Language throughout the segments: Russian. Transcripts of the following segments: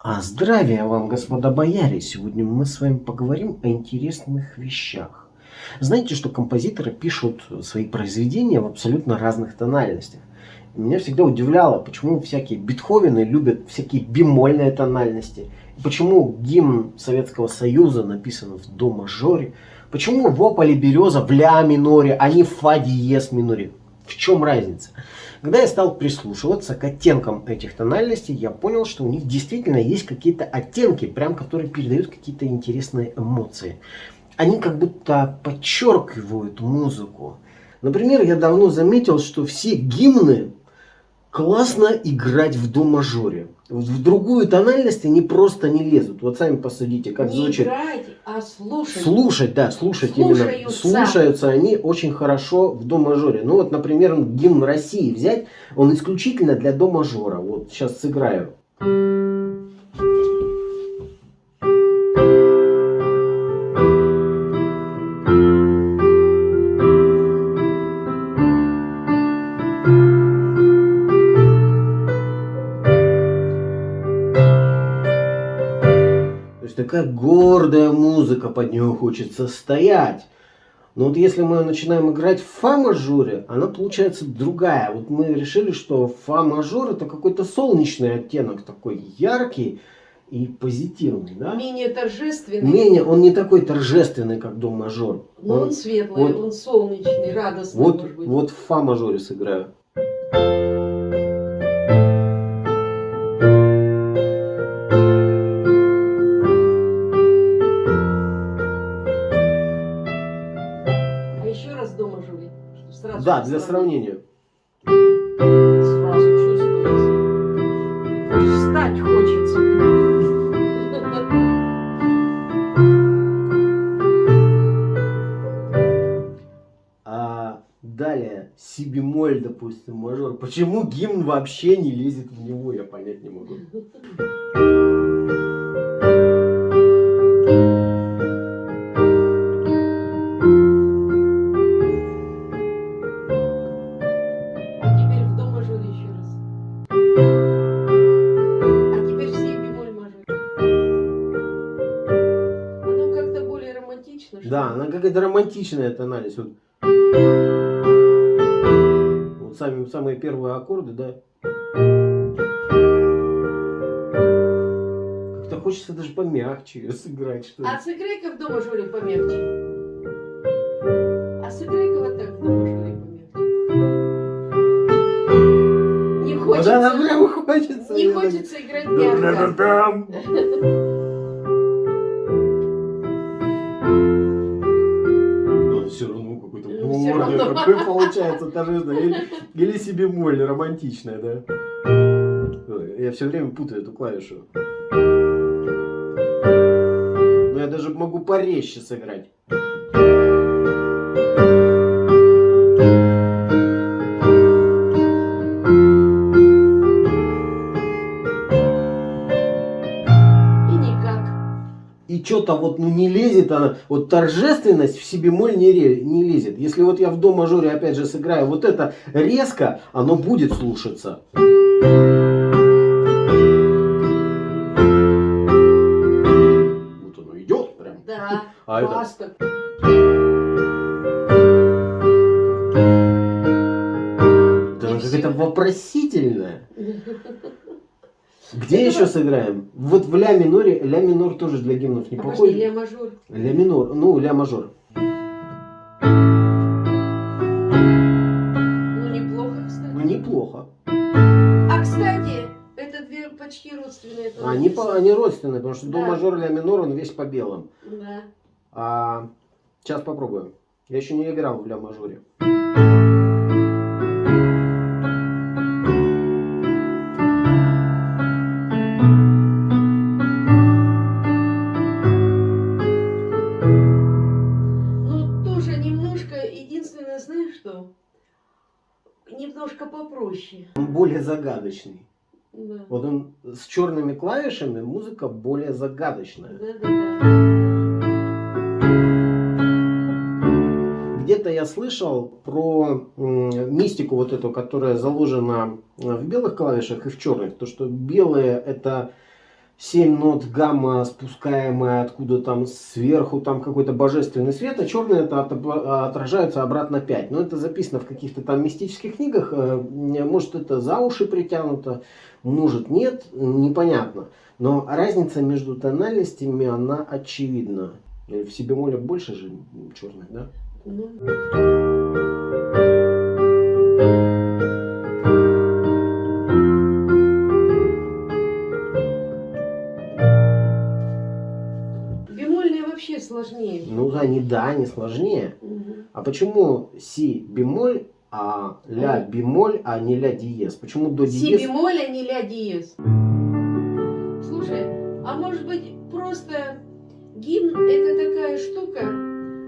А здравия вам, господа бояре! Сегодня мы с вами поговорим о интересных вещах. Знаете, что композиторы пишут свои произведения в абсолютно разных тональностях. меня всегда удивляло, почему всякие Бетховены любят всякие бемольные тональности. Почему гимн Советского Союза написан в до мажоре. Почему в ополе береза в ля миноре, а не в фа диез миноре. В чем разница? Когда я стал прислушиваться к оттенкам этих тональностей, я понял, что у них действительно есть какие-то оттенки, прям которые передают какие-то интересные эмоции. Они как будто подчеркивают музыку. Например, я давно заметил, что все гимны классно играть в до мажоре. В другую тональность они просто не лезут. Вот сами посудите, как не звучит. играть, а слушать. Слушать, да, слушать Слушаются. именно. Слушаются они очень хорошо в до мажоре. Ну вот, например, гимн России взять, он исключительно для до мажора. Вот сейчас сыграю. Есть такая гордая музыка, под нее хочется стоять. Но вот если мы начинаем играть в фа мажоре, она получается другая. Вот мы решили, что фа мажор это какой-то солнечный оттенок, такой яркий и позитивный. Да? Менее торжественный, Менее, он не такой торжественный, как до мажор. но он, светлый, вот- он солнечный, радостный Вот, вот в фа мажоре сыграю. Да, для сравнения. Сразу чувствуется. Встать хочется. А далее си бемоль, допустим, мажор. Почему гимн вообще не лезет в него, я понять не могу. Да, она какая-то романтичная тональность. Вот, вот сами, самые первые аккорды, да. Как-то хочется даже помягче ее сыграть, что ли. А сыграй-ка в до мажоре помягче. А сыграй-ка вот так в до мажоре помягче. Не Вот хочется. она прям хочется. Не хочется играть мягко. равно. такой получается торжественный. Или, или себе моль романтичная, да? Я все время путаю эту клавишу. Но я даже могу порезче сыграть. Что-то вот ну, не лезет она, вот торжественность в си бемоль не, ре- не лезет. Если вот я в до мажоре опять же сыграю вот это резко, оно будет слушаться. Вот оно идет прям. Да. А это- И она всё. какая-то вопросительная. Где еще сыграем? Вот в ля миноре, ля минор тоже для гимнов не Обожди, подходит. ля мажор. Ля минор, ну ля мажор. Ну, неплохо, кстати. Ну неплохо. А, кстати, это две почти родственные. Они, по- они родственные, потому что до Да. мажор, ля минор, он весь по белым. Да. А, сейчас попробуем. Я еще не играл в ля мажоре. Ну, знаешь что? Немножко попроще. Он более загадочный. Да. Вот он с черными клавишами, музыка более загадочная. Да-да-да. Где-то я слышал про мистику вот эту, которая заложена в белых клавишах и в черных. То, что белые это 7 нот гамма, спускаемая откуда там сверху, там какой-то божественный свет, а черный это от- отражается обратно 5. Но это записано в каких-то там мистических книгах. э, Может это за уши притянуто, может нет, непонятно. Но разница между тональностями, она очевидна. Э, В себе моле больше же черных, да? Ну, бемольные сложнее. Ну да, не да, не сложнее. Мгм. А почему си бемоль, а ля бемоль, а не ля диез? Почему до Си диез? бемоль, а не ля диез. Слушай, а может быть просто гимн это такая штука,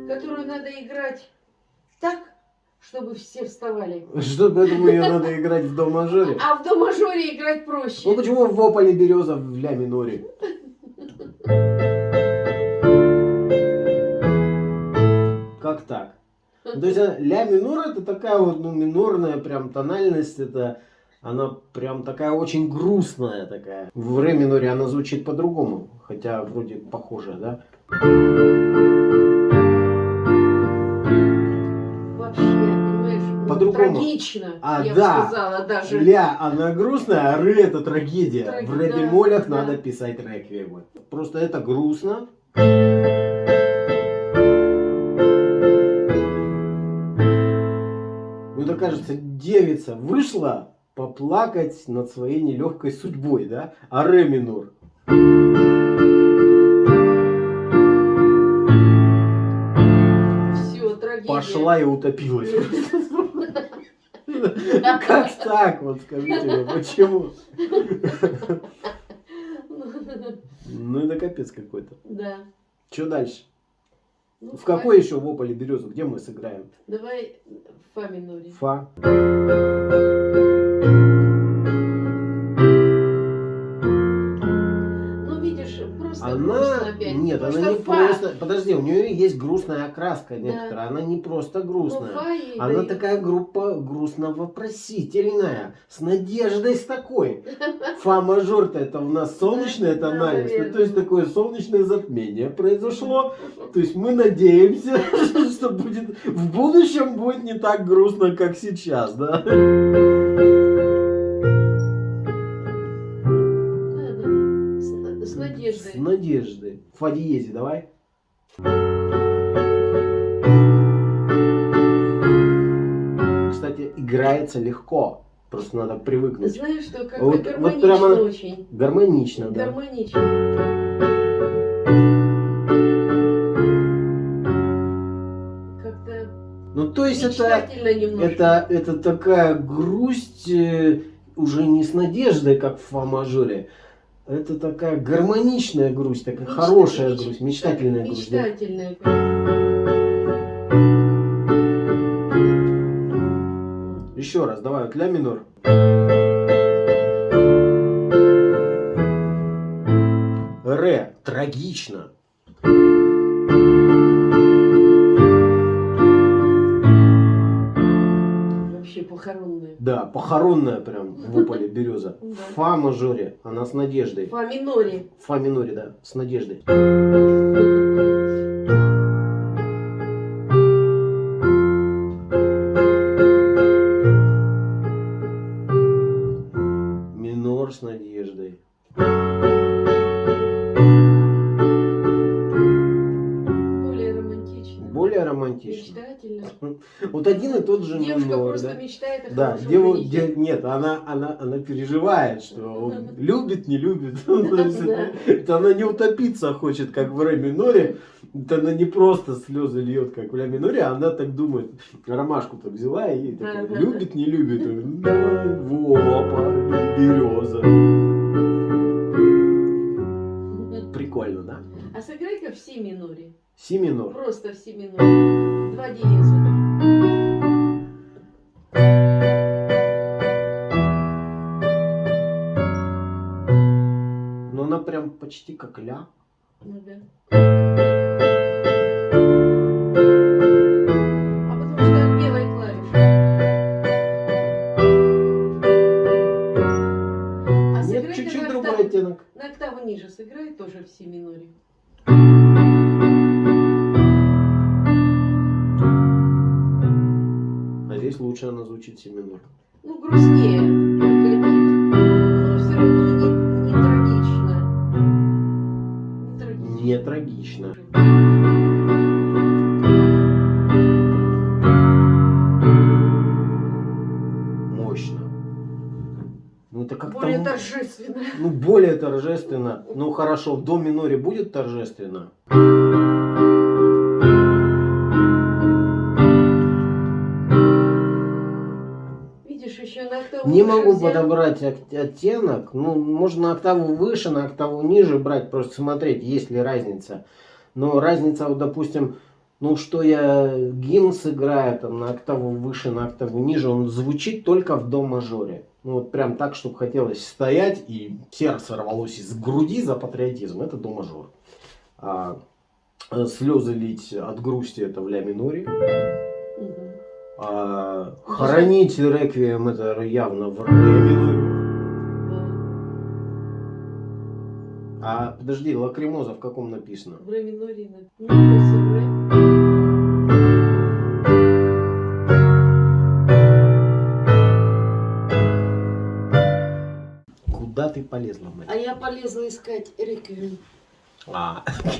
которую надо играть так, чтобы все вставали. Что, поэтому ее надо играть в до мажоре? А в до мажоре играть Ну проще. почему в ополе береза в ля миноре? То есть ля минор это такая вот ну, минорная прям тональность, это она прям такая очень грустная такая. В ре миноре она звучит по-другому, хотя вроде похожая, да? Ну, По-другому. трагично, А, я да. бы сказала даже. Ля, она грустная, а ре это трагедия. Траг- В ре бемолях да. надо писать реквиемы. Просто это грустно. Кажется, девица вышла поплакать над своей нелегкой судьбой, да? А ре минор. Все, трагедия. Пошла и утопилась. Как так? Вот скажите мне, почему? Ну это капец какой-то. Да. Что дальше? Ну, В какой еще в ополе березу? Где мы сыграем? Давай фа миноре. Фа. Грустно Она... опять. Нет, Потому она не фа. просто... Подожди, у нее есть грустная окраска Да. некоторая. Она не просто Ну, грустная. фа ей Она такая группа грустно-вопросительная. С надеждой с такой. Фа мажор-то это у нас солнечная Да, тональность. Ну, то есть такое солнечное затмение произошло. То есть мы надеемся, что будет в будущем будет не так грустно, как сейчас, да? Да, да. Надеждой. Фа диезе давай. Кстати, играется легко. Просто надо привыкнуть. Знаешь, что как Вот- вот гармонично прямо- очень. Гармонично, да. Гармонично. Как-то Ну, то есть это, немножко. это, это такая грусть э, уже не с надеждой, как в фа мажоре. Это такая гармоничная грусть, такая Мечта- хорошая грусть, мечтательная грусть. да. Мечтательная. Еще раз, давай, вот ля минор. Ре, трагично. Вообще похоронная. Да, похоронная прям в ополе береза. Фа мажоре, она с надеждой. Фа миноре. Фа миноре, да, с надеждой. да? мечтает о Да, хорошем деву- женихе. де- нет, она, она, она переживает, что он любит, не любит. Это- она не утопиться хочет, как в ре миноре. Это она не просто слезы льет, как в ля миноре, а она так думает. Ромашку так взяла и такая, любит, не любит. Вопа, береза. Прикольно, да? А сыграй-ка в си миноре. Си минор. Просто в си миноре. Два диеза. Почти как ля. Ну да. А потому что от белой клавиши. А Нет, чуть-чуть другой оттенок. На октаву ниже сыграет тоже в си миноре. А здесь лучше она звучит си минор. Ну, грустнее, торжественно. Ну, хорошо, в до миноре будет торжественно? Видишь, еще на октаву Не могу взять. подобрать ок- оттенок. Ну, можно на октаву выше, на октаву ниже брать, просто смотреть, есть ли разница. Но разница, вот, допустим, ну, что я гимн сыграю там на октаву выше, на октаву ниже, он звучит только в до мажоре. Ну, вот прям так, чтобы хотелось стоять и сердце рвалось из груди за патриотизм. Это до мажор. А, э, слезы лить от грусти это в ля миноре. Мгм. А, хоронить реквием это явно в ре миноре. А подожди, лакримоза в каком написано? В ре миноре. на- полезла искать реквием. А.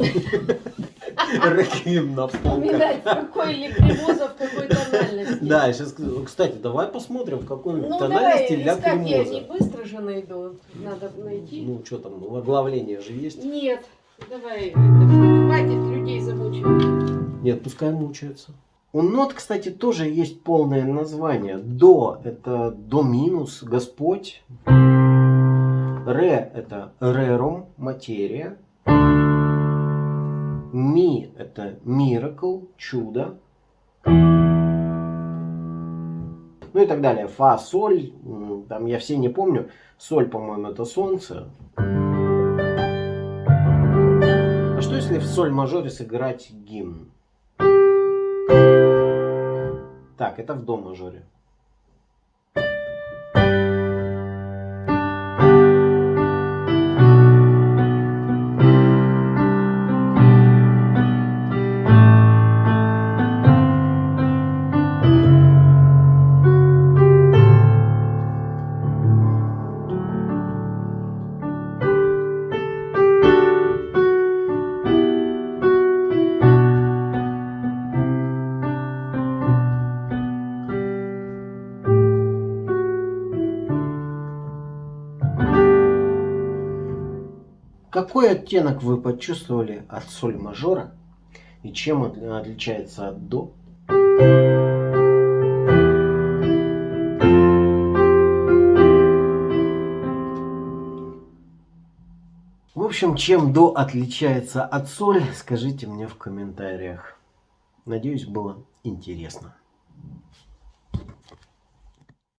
Реквием на полках. Какой ликримоза в какой тональности. Да, сейчас, кстати, давай посмотрим, в какой Ну тональности давай, ля искать я не быстро же найду. Надо найти. Ну, что там, ну, оглавление же есть? Нет, давай, хватит людей замучивать. Нет, пускай мучаются. У нот, кстати, тоже есть полное название. До – это до минус, Господь. Ре – это рерум, материя. Ми – это miracle, чудо. Ну и так далее. Фа, соль, там я все не помню. Соль, по-моему, это солнце. А что если в соль мажоре сыграть гимн? Так, это в до мажоре. Какой оттенок вы почувствовали от соль мажора и чем от- отличается от до? В общем, чем до отличается от соль, скажите мне в комментариях. Надеюсь, было интересно.